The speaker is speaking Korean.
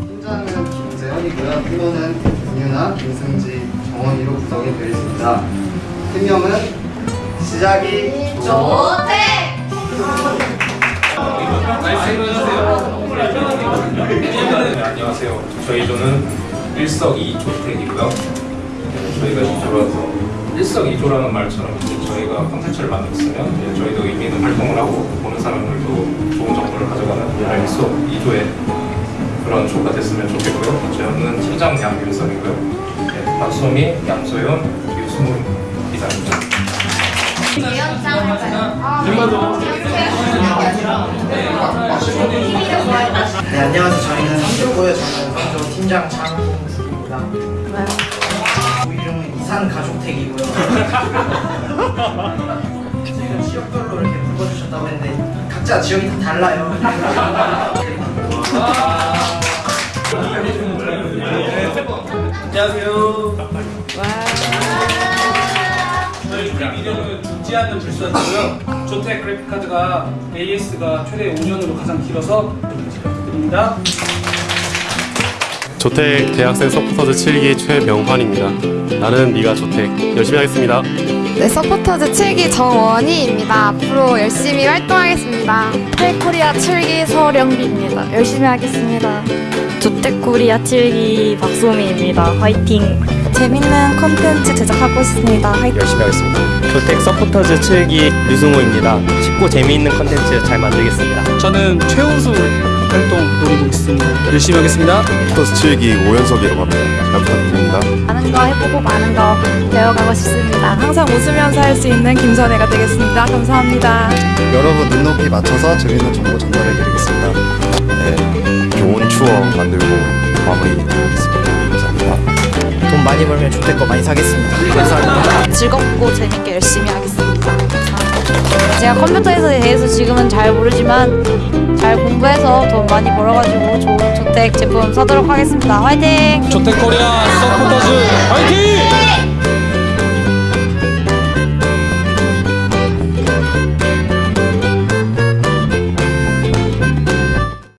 팀장은 김재현이고요. 팀원은 김유나, 김승지, 정원이로 구성이 되어 있습니다. 팀명은 시작이 좋대! 네, 안녕하세요. 저희 조는 일석이조택이고요. 네, 저희가 이조라서 일석이조라는 말처럼 저희가 콘텐츠를 만들었으면 저희도 의미 있는 활동을 하고 보는 사람들도 좋은 정보를 가져가는 일석이조의 그런 조가 됐으면 좋겠고요. 저는 팀장 양윤성이고요. 네, 박소미, 양소연, 유승훈 이사입니다. 할 거예요. 네 안녕하세요 저희는 상조고요 저는 상조 팀장 장홍수입니다 우리 이름은 이산 가족택이고요 저희가 지역별로 이렇게 불러주셨다고 했는데 각자 지역이 다 달라요 안녕하세요. 저희 팀 이름은 죽지 않는 불사조고요. 조텍 그래픽카드가 AS가 최대 5년으로 가장 길어서 부탁드립니다. 조택 대학생 서포터즈 7기 최명환입니다. 나는 네가 조텍 열심히 하겠습니다. 네, 서포터즈 7기 정원희입니다. 앞으로 열심히 활동하겠습니다. 조텍코리아 7기 서령비입니다. 열심히 하겠습니다. 조텍코리아 7기 박소미입니다. 화이팅! 재밌는 콘텐츠 제작하고 있습니다. 화이팅! 열심히 하겠습니다. 조텍 서포터즈 7기 유승호입니다. 쉽고 재미있는 컨텐츠 잘 만들겠습니다. 저는 최우수 활동 노리고 있습니다. 열심히 하겠습니다. 서포터즈 7기 오연석이라고 합니다. 잘 부탁드립니다. 많은 거 해보고 많은 거 배워가고 싶습니다. 항상 웃으면서 할 수 있는 김선혜가 되겠습니다. 감사합니다. 여러분 눈높이 맞춰서 재밌는 정보 전달해드리겠습니다. 네, 좋은 추억 만들고 마무리 돈 많이 벌면 좋을 거 많이 사겠습니다 감사합니다 즐겁고 재밌게 열심히 하겠습니다. 감사합니다. 제가 컴퓨터에 대해서 지금은 잘 모르지만 잘 공부해서 돈 많이 벌어가지고 좋은 조텍 제품 사도록 하겠습니다. 화이팅! 조텍 코리아 서포터즈